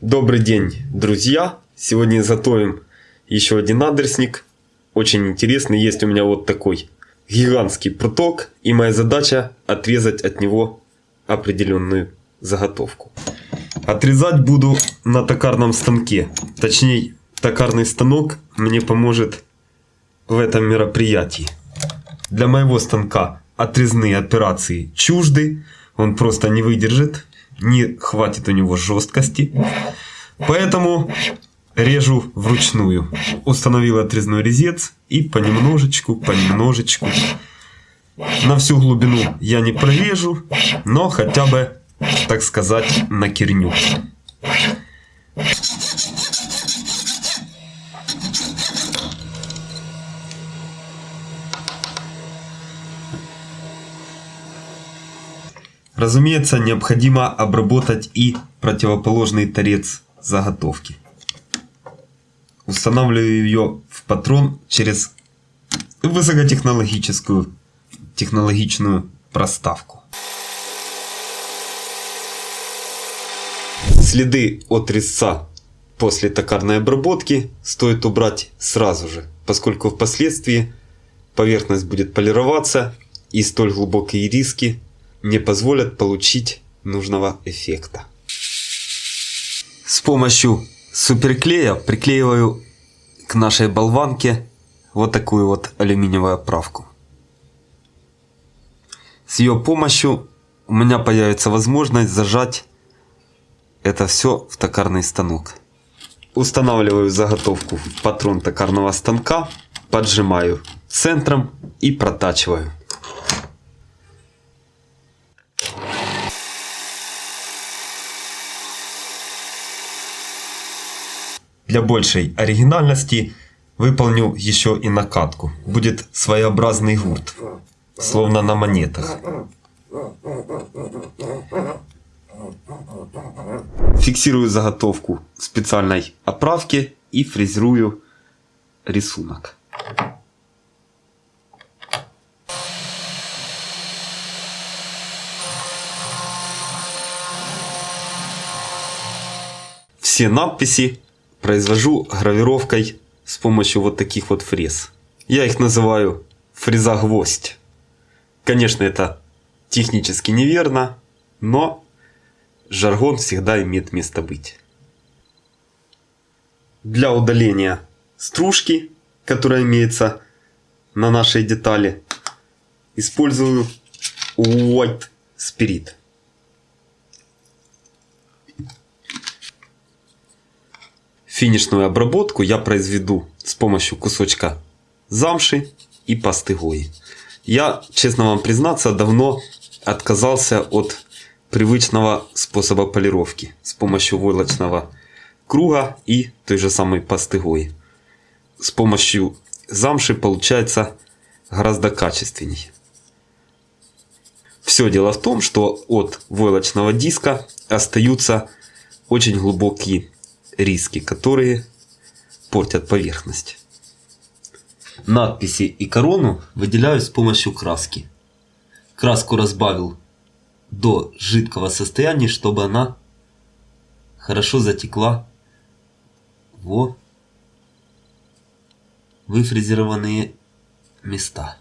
Добрый день, друзья! Сегодня изготовим еще один адресник. Очень интересный. Есть у меня вот такой гигантский пруток. И моя задача отрезать от него определенную заготовку. Отрезать буду на токарном станке. Точнее, токарный станок мне поможет в этом мероприятии. Для моего станка отрезные операции чужды. Он просто не выдержит не хватит у него жесткости. Поэтому режу вручную. Установил отрезной резец и понемножечку, понемножечку. На всю глубину я не прорежу, но хотя бы, так сказать, накерню. Разумеется, необходимо обработать и противоположный торец заготовки. Устанавливаю ее в патрон через высокотехнологическую технологичную проставку. Следы от резца после токарной обработки стоит убрать сразу же, поскольку впоследствии поверхность будет полироваться и столь глубокие риски не позволят получить нужного эффекта. С помощью суперклея приклеиваю к нашей болванке вот такую вот алюминиевую оправку. С ее помощью у меня появится возможность зажать это все в токарный станок. Устанавливаю заготовку в патрон токарного станка, поджимаю центром и протачиваю. Для большей оригинальности выполню еще и накатку. Будет своеобразный гурт, словно на монетах. Фиксирую заготовку в специальной оправке и фрезерую рисунок. Все надписи произвожу гравировкой с помощью вот таких вот фрез. Я их называю фреза гвоздь. Конечно, это технически неверно, но жаргон всегда имеет место быть. Для удаления стружки, которая имеется на нашей детали, использую White Spirit. Финишную обработку я произведу с помощью кусочка замши и пасты гои. Я, честно вам признаться, давно отказался от привычного способа полировки с помощью войлочного круга и той же самой пасты гои. С помощью замши получается гораздо качественнее. Все дело в том, что от войлочного диска остаются очень глубокие риски, которые портят поверхность. Надписи и корону выделяю с помощью краски. Краску разбавил до жидкого состояния, чтобы она хорошо затекла во выфрезерованные места.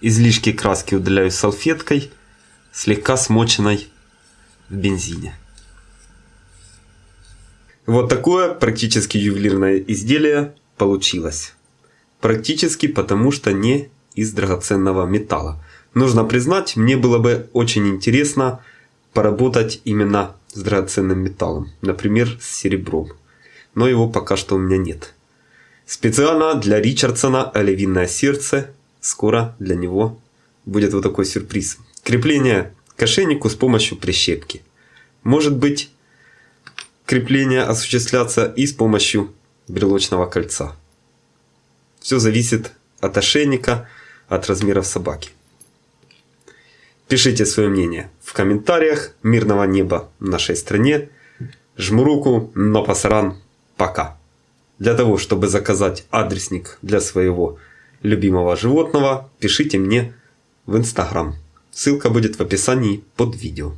Излишки краски удаляю салфеткой, слегка смоченной в бензине. Вот такое практически ювелирное изделие получилось. Практически потому, что не из драгоценного металла. Нужно признать, мне было бы очень интересно поработать именно с драгоценным металлом. Например, с серебром. Но его пока что у меня нет. Специально для Ричардсона «Оливинное сердце» скоро для него будет вот такой сюрприз. Крепление к ошейнику с помощью прищепки. Может быть крепление осуществляться и с помощью брелочного кольца. Все зависит от ошейника, от размеров собаки. Пишите свое мнение в комментариях. Мирного неба в нашей стране. Жму руку, но пасаран. Пока. Для того, чтобы заказать адресник для своего любимого животного, пишите мне в Инстаграм. Ссылка будет в описании под видео.